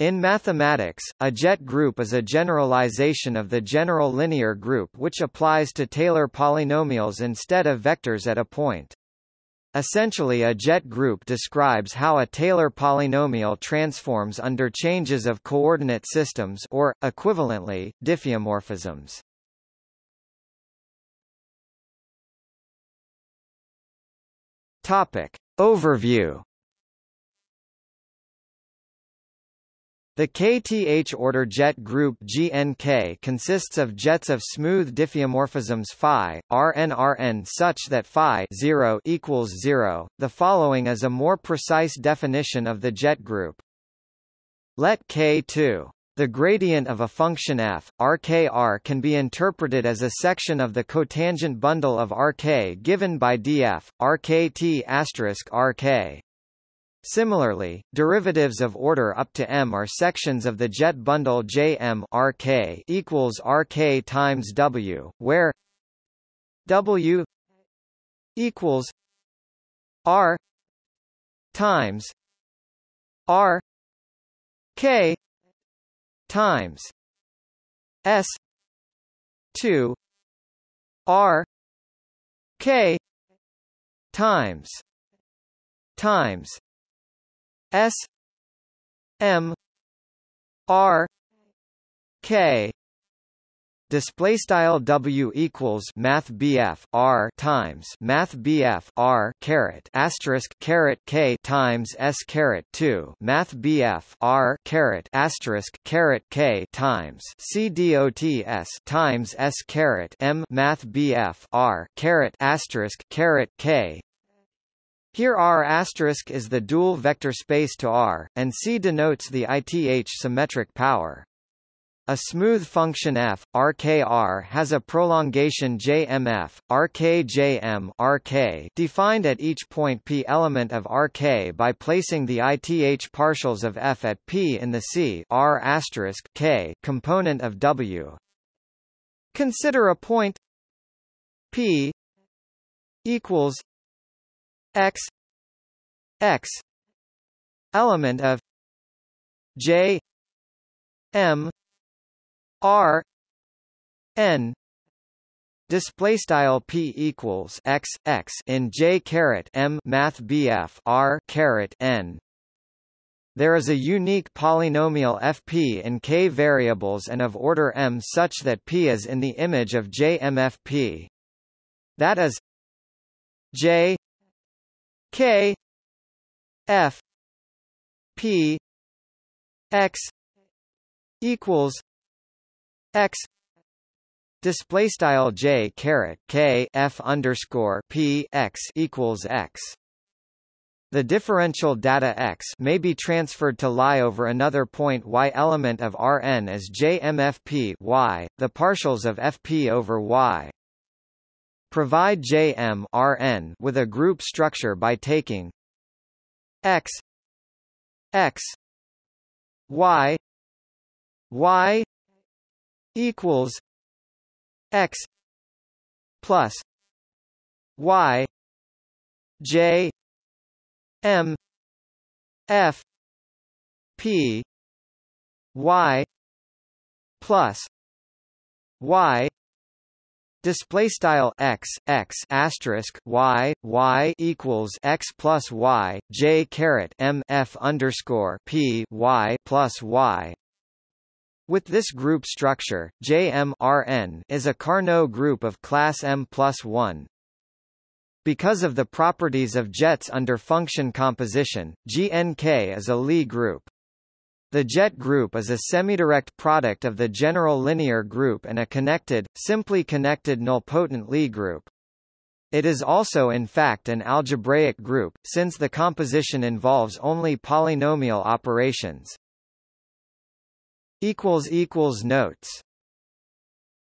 In mathematics, a jet group is a generalization of the general linear group which applies to Taylor polynomials instead of vectors at a point. Essentially a jet group describes how a Taylor polynomial transforms under changes of coordinate systems or, equivalently, diffeomorphisms. Topic. Overview The kth-order jet group GNK consists of jets of smooth diffeomorphisms phi, RnRn such that phi 0 equals 0. The following is a more precise definition of the jet group. Let K2 the gradient of a function f, Rkr can be interpreted as a section of the cotangent bundle of Rk given by df, Rkt Rk. Similarly, derivatives of order up to m are sections of the jet bundle Jm Rk equals Rk times W, where W equals R times R K times S two R K times times S M R K. Display style W equals math BF R times math BF R caret asterisk caret K times S caret 2 math BF R caret asterisk caret K times C dot S times S caret M math BF R caret asterisk caret K here R asterisk is the dual vector space to R, and C denotes the ith symmetric power. A smooth function f, Rkr has a prolongation Jmf, Rkjm Rk defined at each point p element of Rk by placing the ith partials of f at p in the C R k component of W. Consider a point p equals x x element of j m r n display style p equals x x in j caret m math bf r caret n there is a unique polynomial fp in k variables and of order m such that p is in the image of jmfp. That is j K F P X equals X display style J caret K F underscore P X equals X the differential data x may be transferred to lie over another point y element of Rn as JMFP y, the partials of Fp over y. Provide Jm Rn with a group structure by taking x x y y equals x plus y j m f p y plus y display style x x asterisk y y equals x plus y j caret m f underscore p y plus y. With this group structure, JMRN is a Carnot group of class M plus 1. Because of the properties of jets under function composition, GNK is a Lie group. The jet group is a semidirect product of the general linear group and a connected, simply connected nilpotent Lie group. It is also in fact an algebraic group, since the composition involves only polynomial operations. Notes